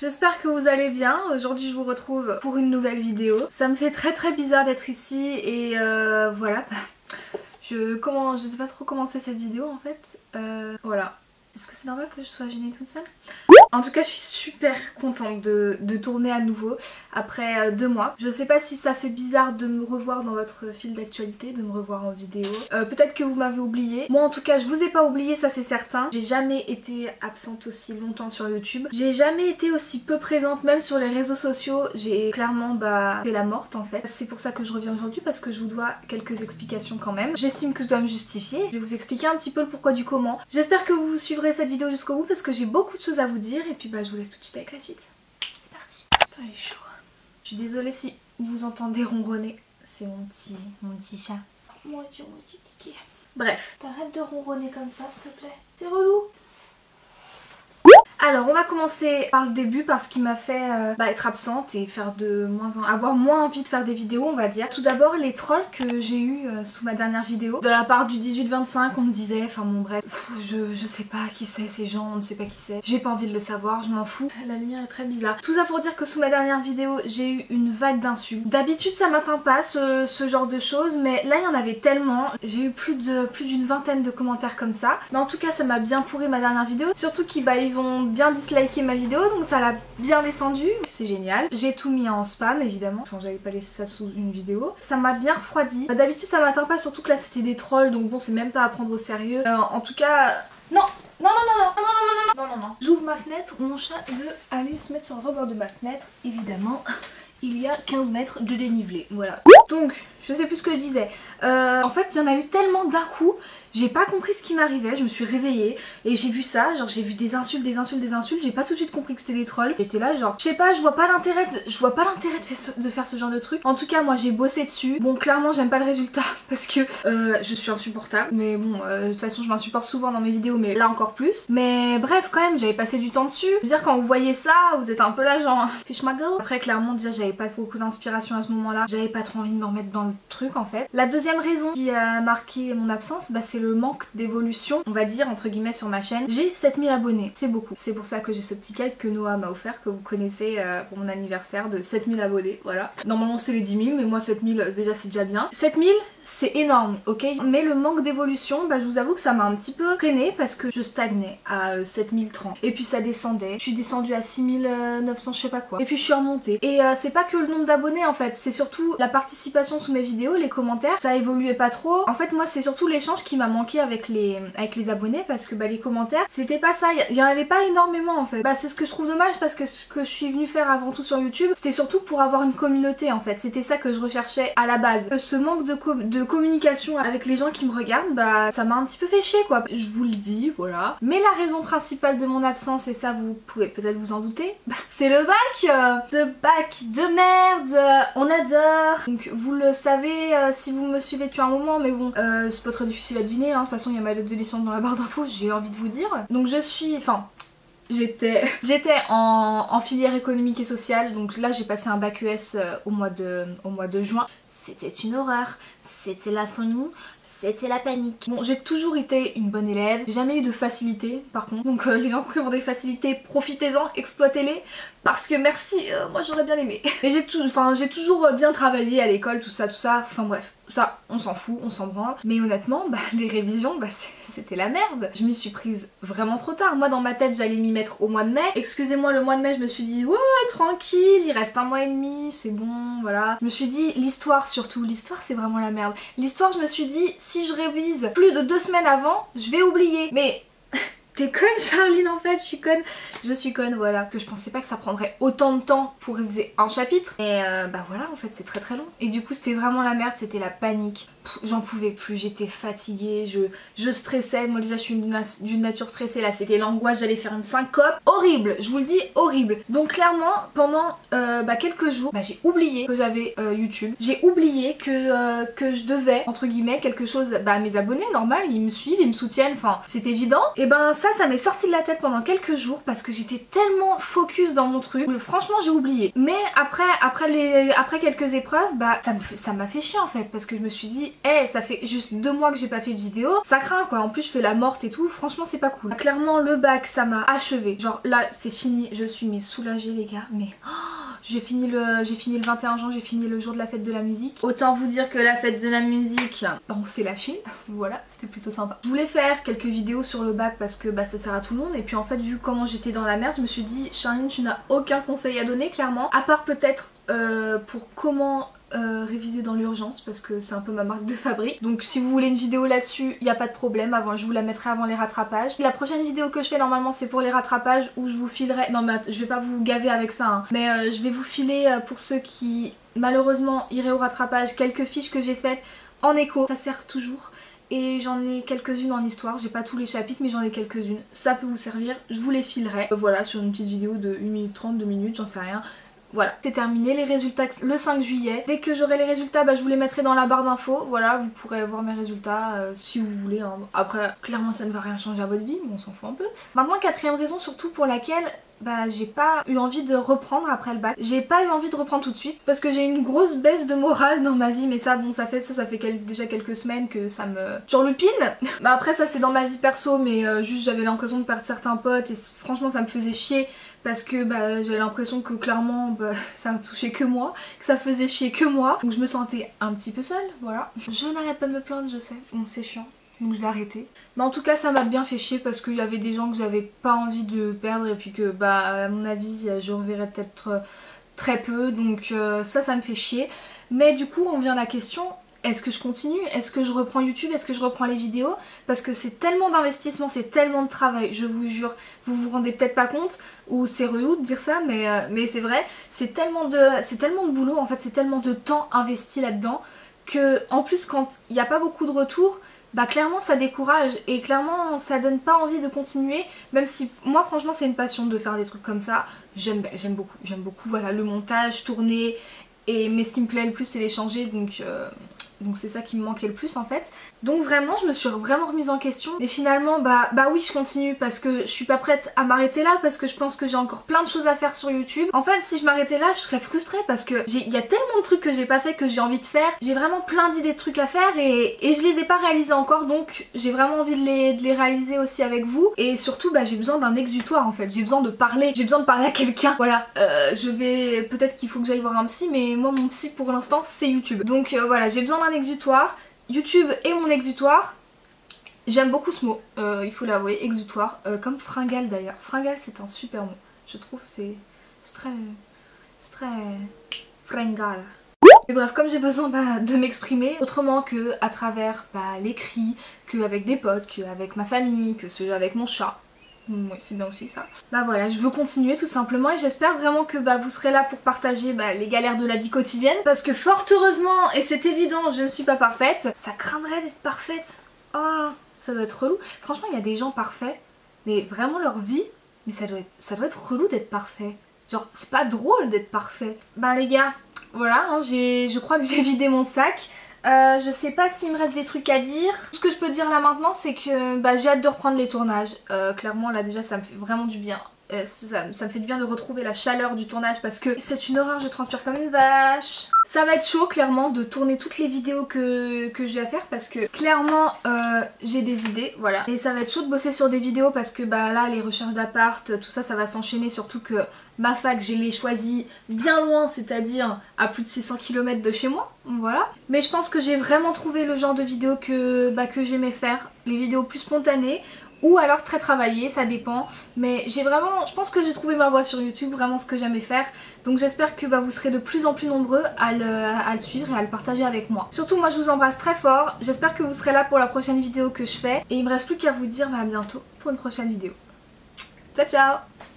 J'espère que vous allez bien. Aujourd'hui je vous retrouve pour une nouvelle vidéo. Ça me fait très très bizarre d'être ici et euh, voilà. Je, comment, je sais pas trop commencer cette vidéo en fait. Euh, voilà. Est-ce que c'est normal que je sois gênée toute seule? En tout cas je suis super contente de, tourner à nouveau après euh, deux mois. Je sais pas si ça fait bizarre de me revoir dans votre fil d'actualité, de me revoir en vidéo. Euh, Peut-être que vous m'avez oublié. Moi en tout cas je vous ai pas oublié, ça c'est certain. J'ai jamais été absente aussi longtemps sur YouTube. J'ai jamais été aussi peu présente même sur les réseaux sociaux. J'ai clairement bah, fait la morte en fait. C'est pour ça que je reviens aujourd'hui parce que je vous dois quelques explications quand même. J'estime que je dois me justifier. Je vais vous expliquer un petit peu le pourquoi du comment. J'espère que vous suivrez cette vidéo jusqu'au bout parce que j'ai beaucoup de choses à vous dire et puis bah je vous laisse tout de suite avec la suite. C'est parti. Putain il est chaud. Je suis désolée si vous entendez ronronner. C'est mon petit, mon petit chat. Mon dieu, mon petit kiki. Bref, t'arrêtes de ronronner comme ça s'il te plaît. C'est relou. Alors on va commencer par le début parce qu'il m'a fait euh, bah, être absente et faire de moins en... avoir moins envie de faire des vidéos on va dire. Tout d'abord les trolls que j'ai eu euh, sous ma dernière vidéo. De la part du 18-25 on me disait, enfin bon bref, je, je sais pas qui c'est ces gens, on ne sait pas qui c'est. J'ai pas envie de le savoir, je m'en fous. La lumière est très bizarre. Tout ça pour dire que sous ma dernière vidéo j'ai eu une vague d'insultes. D'habitude ça m'atteint pas ce, genre de choses mais là il y en avait tellement. J'ai eu plus de plus d'une vingtaine de commentaires comme ça. Mais en tout cas ça m'a bien pourri ma dernière vidéo. Surtout qu'ils bah, ont bien disliké ma vidéo donc ça l'a bien descendu, c'est génial. J'ai tout mis en spam évidemment, enfin j'avais pas laissé ça sous une vidéo. Ça m'a bien refroidi. Bah, d'habitude ça m'atteint pas, surtout que là c'était des trolls donc bon c'est même pas à prendre au sérieux. Euh, en tout cas... Non non, non, non, non, non, non, non, non, non, non. J'ouvre ma fenêtre, mon chat veut aller se mettre sur le rebord de ma fenêtre, évidemment. Il y a 15 mètres de dénivelé, voilà. Donc, je sais plus ce que je disais. Euh, en fait, il y en a eu tellement d'un coup, j'ai pas compris ce qui m'arrivait, je me suis réveillée et j'ai vu ça, genre j'ai vu des insultes, des insultes, des insultes, j'ai pas tout de suite compris que c'était des trolls. J'étais là genre, je sais pas, je vois pas l'intérêt je vois pas l'intérêt de, faire ce genre de truc. En tout cas, moi j'ai bossé dessus. Bon, clairement, j'aime pas le résultat parce que euh, je suis insupportable. Mais bon, euh, de toute façon, je m'insupporte souvent dans mes vidéos, mais là encore plus. Mais bref, quand même, j'avais passé du temps dessus. Je veux dire, quand vous voyez ça, vous êtes un peu là genre, fish ma gueule. Après, clairement, déjà, j'avais pas beaucoup d'inspiration à ce moment-là. J'avais pas trop envie de me remettre dans le truc en fait. La deuxième raison qui a marqué mon absence, bah, c'est manque d'évolution on va dire entre guillemets sur ma chaîne. J'ai 7000 abonnés, c'est beaucoup. C'est pour ça que j'ai ce petit kite que Noah m'a offert, que vous connaissez euh, pour mon anniversaire de 7000 abonnés, voilà. Normalement c'est les 10 000 mais moi 7000 euh, déjà c'est déjà bien. 7000 c'est énorme, ok? Mais le manque d'évolution, bah je vous avoue que ça m'a un petit peu freiné parce que je stagnais à euh, 7030. Et puis ça descendait, je suis descendue à 6900 je sais pas quoi. Et puis je suis remontée. Et euh, c'est pas que le nombre d'abonnés en fait, c'est surtout la participation sous mes vidéos, les commentaires, ça évoluait pas trop. En fait moi c'est surtout l'échange qui m'a manqué avec les, avec les abonnés parce que bah les commentaires c'était pas ça, il y en avait pas énormément en fait. Bah c'est ce que je trouve dommage parce que ce que je suis venue faire avant tout sur YouTube, c'était surtout pour avoir une communauté en fait. C'était ça que je recherchais à la base. Euh, ce manque de, de communication avec les gens qui me regardent, bah ça m'a un petit peu fait chier quoi. Je vous le dis, voilà. Mais la raison principale de mon absence, et ça vous pouvez peut-être vous en douter, bah, c'est le bac De bac de merde On adore Donc vous le savez euh, si vous me suivez depuis un moment, mais bon, euh, c'est pas très difficile à deviner, hein. de toute façon il y a ma lettre de dans la barre d'infos, j'ai envie de vous dire. Donc je suis, enfin j'étais en, en, filière économique et sociale. Donc là j'ai passé un bac ES euh, au, mois de, juin. C'était une horreur, c'était la folie, c'était la panique. Bon j'ai toujours été une bonne élève, j'ai jamais eu de facilité par contre, donc euh, les gens qui ont des facilités profitez-en, exploitez-les. Parce que merci, euh, moi j'aurais bien aimé. Mais j'ai toujours bien travaillé à l'école, tout ça, tout ça, enfin bref, ça on s'en fout, on s'en branle. Mais honnêtement, bah, les révisions, bah, c'était la merde. Je m'y suis prise vraiment trop tard. Moi dans ma tête j'allais m'y mettre au mois de mai. Excusez-moi le mois de mai je me suis dit ouais tranquille, il reste un mois et demi, c'est bon, voilà. Je me suis dit l'histoire surtout, l'histoire c'est vraiment la merde. L'histoire je me suis dit si je révise plus de deux semaines avant, je vais oublier. Mais T'es conne Charline en fait, je suis conne. Je suis conne, voilà. Que je pensais pas que ça prendrait autant de temps pour réviser un chapitre. Et euh, bah voilà, en fait c'est très très long. Et du coup c'était vraiment la merde, c'était la panique. J'en pouvais plus, j'étais fatiguée, je, je stressais, moi déjà je suis d'une nature stressée, là c'était l'angoisse, j'allais faire une syncope, horrible, je vous le dis, horrible. Donc clairement, pendant euh, bah, quelques jours, bah, j'ai oublié que j'avais euh, YouTube, j'ai oublié que, euh, que je devais, entre guillemets, quelque chose bah, à mes abonnés, normal, ils me suivent, ils me soutiennent, enfin c'est évident. Et ben ça, ça m'est sorti de la tête pendant quelques jours parce que j'étais tellement focus dans mon truc, franchement j'ai oublié. Mais après, après, les, après quelques épreuves, bah ça m'a fait chier en fait parce que je me suis dit eh ça fait juste deux mois que j'ai pas fait de vidéo, ça craint quoi, en plus je fais la morte et tout, franchement c'est pas cool. Clairement le bac ça m'a achevé, genre là c'est fini, je suis mais soulagée les gars, mais... Oh, j'ai fini, le, fini le 21 juin, j'ai fini le jour de la fête de la musique. Autant vous dire que la fête de la musique, on s'est lâché. Voilà, c'était plutôt sympa. Je voulais faire quelques vidéos sur le bac parce que bah, ça sert à tout le monde. Et puis en fait, vu comment j'étais dans la merde, je me suis dit, Charline, tu n'as aucun conseil à donner, clairement. À part peut-être euh, pour comment euh, réviser dans l'urgence parce que c'est un peu ma marque de fabrique. Donc si vous voulez une vidéo là-dessus, il n'y a pas de problème, avant, je vous la mettrai avant les rattrapages. La prochaine vidéo que je fais normalement c'est pour les rattrapages où je vous filerai... Non mais je vais pas vous gaver avec ça, hein. mais euh, je vais vous filer euh, pour ceux qui malheureusement iraient au rattrapage quelques fiches que j'ai faites en écho. Ça sert toujours et j'en ai quelques-unes en histoire, j'ai pas tous les chapitres mais j'en ai quelques-unes, ça peut vous servir, je vous les filerai. Voilà, sur une petite vidéo de 1 minute 30, 2 minutes, j'en sais rien. Voilà, c'est terminé, les résultats le 5 juillet. Dès que j'aurai les résultats, bah, je vous les mettrai dans la barre d'infos. Voilà, vous pourrez voir mes résultats euh, si vous voulez. Hein. Après, clairement ça ne va rien changer à votre vie, mais on s'en fout un peu. Maintenant, quatrième raison surtout pour laquelle bah j'ai pas eu envie de reprendre après le bac. J'ai pas eu envie de reprendre tout de suite parce que j'ai une grosse baisse de morale dans ma vie mais ça bon ça fait ça ça fait déjà quelques semaines que ça me turlupine. bah après ça c'est dans ma vie perso mais euh, juste j'avais l'impression de perdre certains potes et franchement ça me faisait chier parce que bah, j'avais l'impression que clairement bah, ça touchait que moi, que ça faisait chier que moi. Donc je me sentais un petit peu seule, voilà. Je n'arrête pas de me plaindre, je sais, bon c'est chiant. Donc je vais arrêter. Mais en tout cas ça m'a bien fait chier parce qu'il y avait des gens que j'avais pas envie de perdre et puis que bah à mon avis je reverrai peut-être très peu donc euh, ça ça me fait chier. Mais du coup on vient à la question est-ce que je continue? Est-ce que je reprends YouTube? Est-ce que je reprends les vidéos? Parce que c'est tellement d'investissement, c'est tellement de travail, je vous jure, vous vous rendez peut-être pas compte, ou c'est relou de dire ça, mais, euh, c'est vrai, c'est tellement, de, tellement de boulot, en fait c'est tellement de temps investi là-dedans, que en plus quand il n'y a pas beaucoup de retours, bah clairement ça décourage et clairement ça donne pas envie de continuer même si moi franchement c'est une passion de faire des trucs comme ça. J'aime beaucoup j'aime beaucoup voilà le montage tourner et mais ce qui me plaît le plus c'est les changer donc euh, donc c'est ça qui me manquait le plus en fait. Donc vraiment je me suis vraiment remise en question mais finalement bah, bah oui je continue parce que je suis pas prête à m'arrêter là parce que je pense que j'ai encore plein de choses à faire sur YouTube. En fait si je m'arrêtais là je serais frustrée parce que il y a tellement de trucs que j'ai pas fait que j'ai envie de faire. J'ai vraiment plein d'idées de trucs à faire et, et, je les ai pas réalisés encore donc j'ai vraiment envie de les, de les, réaliser aussi avec vous et surtout bah j'ai besoin d'un exutoire en fait. J'ai besoin de parler, j'ai besoin de parler à quelqu'un. Voilà euh, je vais peut-être qu'il faut que j'aille voir un psy mais moi mon psy pour l'instant c'est YouTube. Donc euh, voilà j'ai besoin d'un exutoire. YouTube est mon exutoire. J'aime beaucoup ce mot, euh, il faut l'avouer, exutoire, euh, comme fringale d'ailleurs. Fringale c'est un super mot, je trouve c'est très... c'est très... fringale. Mais bref, comme j'ai besoin bah, de m'exprimer autrement que à travers bah, l'écrit, qu'avec des potes, qu'avec ma famille, que avec mon chat, c'est bien aussi ça. Bah voilà, je veux continuer tout simplement et j'espère vraiment que bah, vous serez là pour partager bah, les galères de la vie quotidienne. Parce que fort heureusement, et c'est évident, je ne suis pas parfaite, ça craindrait d'être parfaite. Oh, ça doit être relou. Franchement, il y a des gens parfaits, mais vraiment leur vie, mais ça doit être, ça doit être relou d'être parfait. Genre, c'est pas drôle d'être parfait. Bah les gars, voilà, hein, je crois que j'ai vidé mon sac. Euh, je sais pas s'il me reste des trucs à dire. Ce que je peux dire là maintenant c'est que bah, j'ai hâte de reprendre les tournages. Euh, clairement là déjà ça me fait vraiment du bien. Euh, ça, me fait du bien de retrouver la chaleur du tournage parce que c'est une horreur, je transpire comme une vache. Ça va être chaud clairement de tourner toutes les vidéos que, j'ai à faire parce que clairement j'ai des idées, voilà. Et ça va être chaud de bosser sur des vidéos parce que bah là les recherches d'appart, tout ça ça va s'enchaîner surtout que Ma fac, je l'ai choisie bien loin, c'est-à-dire à plus de 600 km de chez moi. Voilà. Mais je pense que j'ai vraiment trouvé le genre de vidéo que, bah, que j'aimais faire. Les vidéos plus spontanées ou alors très travaillées, ça dépend. Mais j'ai vraiment, je pense que j'ai trouvé ma voie sur YouTube, vraiment ce que j'aimais faire. Donc j'espère que bah, vous serez de plus en plus nombreux à le, suivre et à le partager avec moi. Surtout moi je vous embrasse très fort, j'espère que vous serez là pour la prochaine vidéo que je fais. Et il me reste plus qu'à vous dire bah, à bientôt pour une prochaine vidéo. Ciao ciao